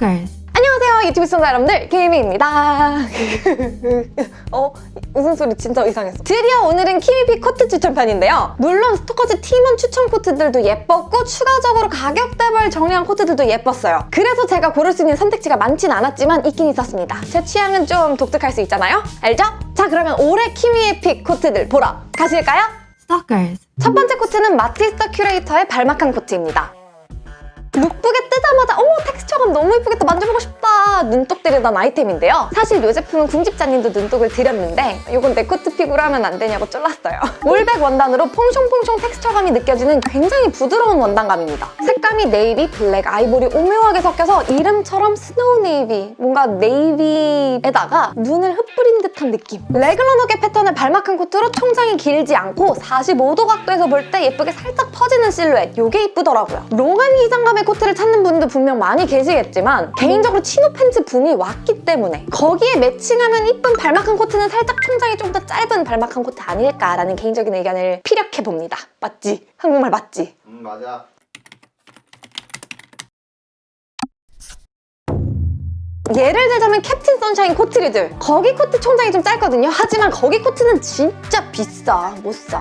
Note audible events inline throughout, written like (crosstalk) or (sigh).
Stalkers. 안녕하세요 유튜브 시청자 여러분들 키미입니다 (laughs) 어? 웃음소리 진짜 이상했어 드디어 오늘은 키미 pick 코트 추천편인데요 물론 스토커즈 팀원 추천 코트들도 예뻤고 추가적으로 가격대별 정리한 코트들도 예뻤어요 그래서 제가 고를 수 있는 선택지가 많진 않았지만 있긴 있었습니다 제 취향은 좀 독특할 수 있잖아요 알죠? 자 그러면 올해 키미의 pick 코트들 보러 가실까요? Stalkers. 첫 번째 코트는 마티스 더 큐레이터의 발마칸 코트입니다. lookbook에 뜨자마자 어머 텍스처감 너무 예쁘겠다. 만져보고 싶다 눈독 들이던 아이템인데요. 사실 이 제품은 궁집자님도 눈독을 들였는데 이건 내 코트 pick으로 하면 안 되냐고 쫄랐어요. (laughs) 울 백 원단으로 퐁숑퐁숑 텍스처감이 느껴지는 굉장히 부드러운 원단감입니다. 색감이 네이비, 블랙, 아이보리 오묘하게 섞여서 이름처럼 스노우 네이비 뭔가 네이비에다가 눈을 흩뿌린 듯한 느낌. 래글런 어깨 패턴의 발마칸 코트로 총장이 길지 않고 45도 각도에서 볼 때 예쁘게 살짝 퍼지는 실루엣. 이게 이쁘더라고요. 롱한 기장감의 코트를 찾는 분도 분명 많이 계시겠지만 개인적으로 치노 팬츠 붐이 왔기 때문에 거기에 매칭하면 이쁜 발마칸 코트는 살짝 총장이 좀 더 짧은 발마칸 코트 아닐까라는 개인적인 의견을 피력해봅니다 맞지? 한국말 맞지? 음 맞아 예를 들자면 캡틴 선샤인 코트류들. 거기 코트 총장이 좀 짧거든요. 하지만 거기 코트는 진짜 비싸 못사.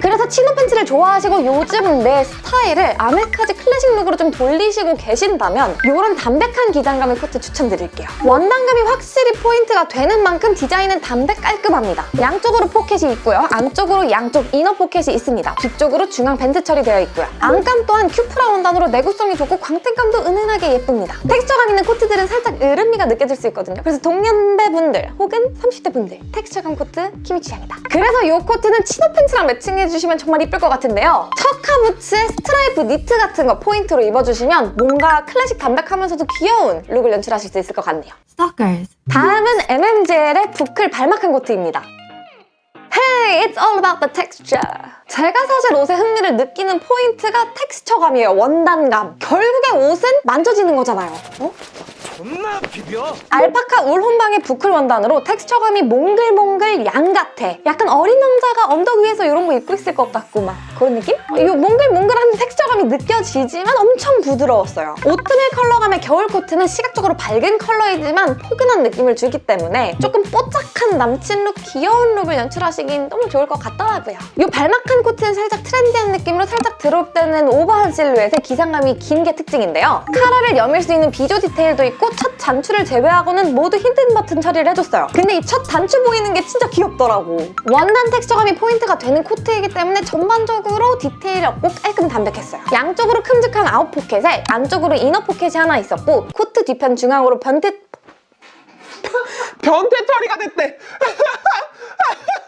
그래서 치노 팬츠를 좋아하시고 요즘 내 스타일을 아메카지 클래식 룩으로 좀 돌리시고 계신다면 이런 담백한 기장감의 코트 추천드릴게요. 원단감이 확실히 포인트가 되는 만큼 디자인은 담백 깔끔합니다. 양쪽으로 포켓이 있고요. 안쪽으로 양쪽 inner 포켓이 있습니다. 뒤쪽으로 중앙 벤트 처리되어 있고요. 안감 또한 큐프라 원단으로 내구성이 좋고 광택감도 은은하게 예쁩니다. 텍스처감 있는 코트들은 살짝 어른미가 느껴질 수 있거든요 그래서 동년배 분들 혹은 30대 분들 텍스처감 코트 키미 취향이다 그래서 이 코트는 치노 팬츠랑 매칭해주시면 정말 이쁠 것 같은데요 척카 부츠에 스트라이프 니트 같은 거 포인트로 입어주시면 뭔가 클래식 담백하면서도 귀여운 룩을 연출하실 수 있을 것 같네요 Stalkers. 다음은 MMJL의 부클 발마칸 코트입니다. Hey, it's all about the texture. 제가 사실 옷에 흥미를 느끼는 포인트가 텍스처감이에요, 원단감. 결국에 옷은 만져지는 거잖아요. 어? 존나 비벼 알파카 울 혼방의 부클 원단으로 텍스처감이 몽글몽글 양 같아. 약간 어린 왕자가 언덕 위에서 이런 거 입고 있을 것 같고 막 그런 느낌? 이 몽글몽글한 텍스처감이 느껴지지만 엄청 부드러웠어요. 오트밀 컬러감의 겨울 코트는 시각적으로 밝은 컬러이지만 포근한 느낌을 주기 때문에 조금 뽀짝한 남친 룩, 귀여운 룩을 연출하시긴 너무 좋을 것 같더라고요. 이 발마칸 코트는 살짝 트렌디한 느낌으로 살짝 드롭되는 오버한 실루엣에 기장감이 긴 게 특징인데요. 카라를 여밀 수 있는 비조 디테일도 있고 첫 단추를 제외하고는 모두 hidden 버튼 처리를 해줬어요. 근데 이 첫 단추 보이는 게 진짜 귀엽더라고. 원단 텍스처감이 포인트가 되는 코트이기 때문에 전반적으로 디테일 없고 깔끔 담백했어요. 양쪽으로 큼직한 아웃 포켓에 안쪽으로 inner 포켓이 하나 있었고 코트 뒤편 중앙으로 변태 (laughs) 변태 처리가 됐대 (laughs)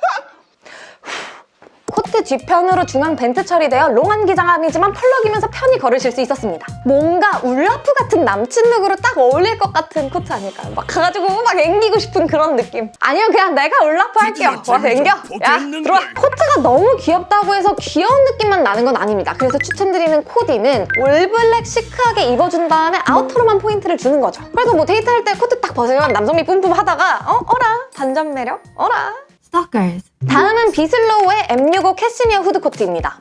코트 뒤편으로 중앙 vent 처리되어 long한 기장감이지만 펄럭이면서 편히 걸으실 수 있었습니다. 뭔가 울라프 같은 남친 look으로 딱 어울릴 것 같은 코트 아닐까요? 막 가가지고 막 앵기고 싶은 그런 느낌. 아니요 그냥 내가 울라프 할게요. 와서 앵겨. 야 들어와. 코트가 너무 귀엽다고 해서 귀여운 느낌만 나는 건 아닙니다. 그래서 추천드리는 코디는 all black 시크하게 입어준 다음에 outer로만 포인트를 주는 거죠. 그래서 뭐 데이트할 때 코트 딱 벗으면 남성미 뿜뿜 하다가 어? 어라? 반전 매력? 어라? Stalkers. 다음은 비슬로우의 M65 캐시미어 후드 코트입니다.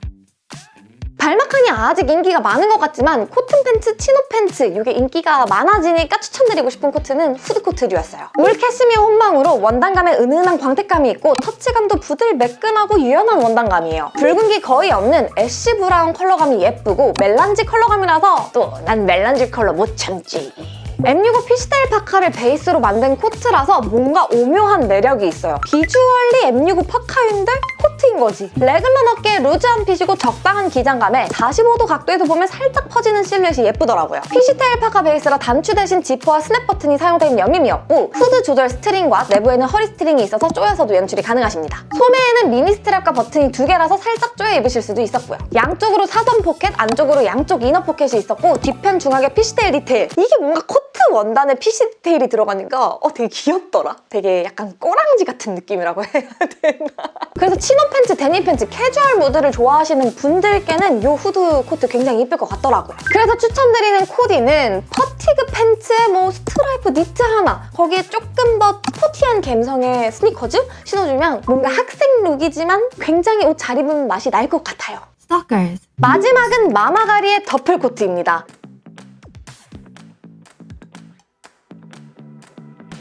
balmacaan이 아직 인기가 많은 것 같지만 cotton pants, chino pants 이게 인기가 많아지니까 추천드리고 싶은 코트는 후드 코트류였어요. 울 캐시미어 혼방으로 원단감에 은은한 광택감이 있고 터치감도 부들 매끈하고 유연한 원단감이에요. 붉은기 거의 없는 ash brown 컬러감이 예쁘고 melange 컬러감이라서 또 난 melange 컬러 못 참지. M65 fishtail 파카를 베이스로 만든 코트라서 뭔가 오묘한 매력이 있어요. visually M65 파카인데 코트인 거지. raglan 어깨에 loose한 fit이고 적당한 기장감에 45도 각도에서 보면 살짝 퍼지는 실루엣이 예쁘더라고요. fishtail 파카 베이스라 단추 대신 지퍼와 snap 버튼이 사용된 여밈이었고 후드 조절 string과 내부에는 허리 string이 있어서 조여서도 연출이 가능하십니다. 소매에는 미니 strap과 버튼이 두 개라서 살짝 조여 입으실 수도 있었고요. 양쪽으로 사선 포켓, 안쪽으로 양쪽 inner 포켓이 있었고 뒤편 중앙에 fishtail 디테일. 이게 뭔가 코트 원단에 fish 디테일이 들어가니까 어 되게 귀엽더라. 되게 약간 꼬랑지 같은 느낌이라고 (laughs) 해야 되나? 그래서 chino pants, denim pants, 캐주얼 무드를 좋아하시는 분들께는 이 후드 코트 굉장히 이쁠 것 같더라고요. 그래서 추천드리는 코디는 fatigue pants에 뭐 스트라이프 니트 하나 거기에 조금 더 sporty한 감성의 스니커즈 신어주면 뭔가 학생 look이지만 굉장히 옷 잘 입은 맛이 날 것 같아요. Stalkers. 마지막은 마마가리의 더플 코트입니다.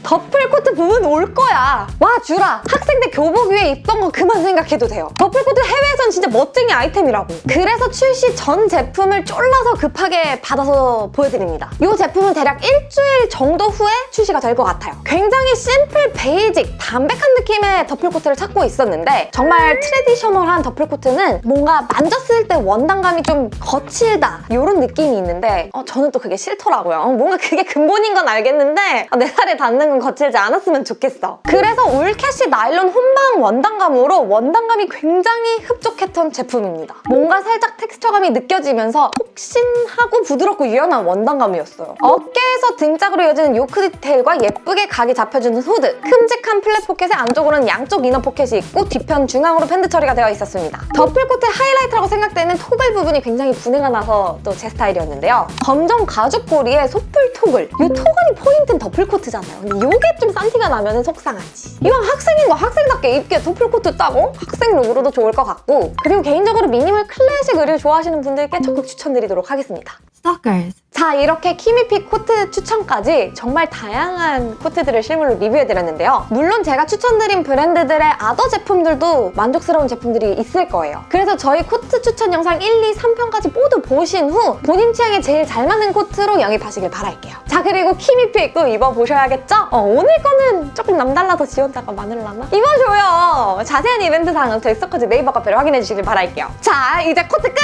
더플 코트 붐은 올 거야. 와 주라. 학생 때 교복 위에 입던 거 그만 생각해도 돼요. 더플 코트 해외에선 진짜 멋쟁이 아이템이라고. 그래서 출시 전 제품을 쫄라서 급하게 받아서 보여드립니다. 이 제품은 대략 일주일 정도 후에 출시가 될 것 같아요. 굉장히 simple, basic, 담백한 느낌의 더플 코트를 찾고 있었는데 정말 traditional한 더플 코트는 뭔가 만졌을 때 원단감이 좀 거칠다 이런 느낌이 있는데 어, 저는 또 그게 싫더라고요. 어, 뭔가 그게 근본인 건 알겠는데 아, 내 살에 닿는 건 거칠지 않았으면 좋겠어. 그래서 울캐시 나일론 혼방 원단감으로 원단감이 굉장히 흡족했던 제품입니다. 뭔가 살짝 텍스처감이 느껴지면서 폭신하고 부드럽고 유연한 원단감이었어요. 어깨에서 등짝으로 이어지는 요크 디테일과 예쁘게 각이 잡혀주는 후드, 큼직한 flap 포켓에 안쪽으로는 양쪽 inner 포켓이 있고 뒤편 중앙으로 vent 처리가 되어 있었습니다. 더플 코트의 하이라이트라고 생각되는 toggle 부분이 굉장히 부내가 나서 또 제 스타일이었는데요. 검정 가죽 고리에 소뿔 toggle. 이 toggle이 포인트는 더플 코트잖아요. 근데 이게 좀 싼티가 나면 속상하지. 이왕 학생인 거 학생답게 입기에 더플 코트 딱이고 학생 look으로도 좋을 것 같고 그리고 개인적으로 minimal classic 의류 좋아하시는 분들께 적극 추천드리도록 하겠습니다. Stalkers. 자 이렇게 키미픽 코트 추천까지 정말 다양한 코트들을 실물로 리뷰해드렸는데요. 물론 제가 추천드린 브랜드들의 other 제품들도 만족스러운 제품들이 있을 거예요. 그래서 저희 코트 추천 영상 1, 2, 3편까지 모두 보신 후 본인 취향에 제일 잘 맞는 코트로 영입하시길 바랄게요. 자 그리고 키미픽도 입어보셔야겠죠? 어, 오늘 거는 조금 남달라서 지원자가 많을라나? 입어줘요! 자세한 이벤트 사항은 저희 스토커즈 네이버 카페를 확인해주시길 바랄게요. 자 이제 코트 끝!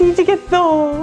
뒤지겠어.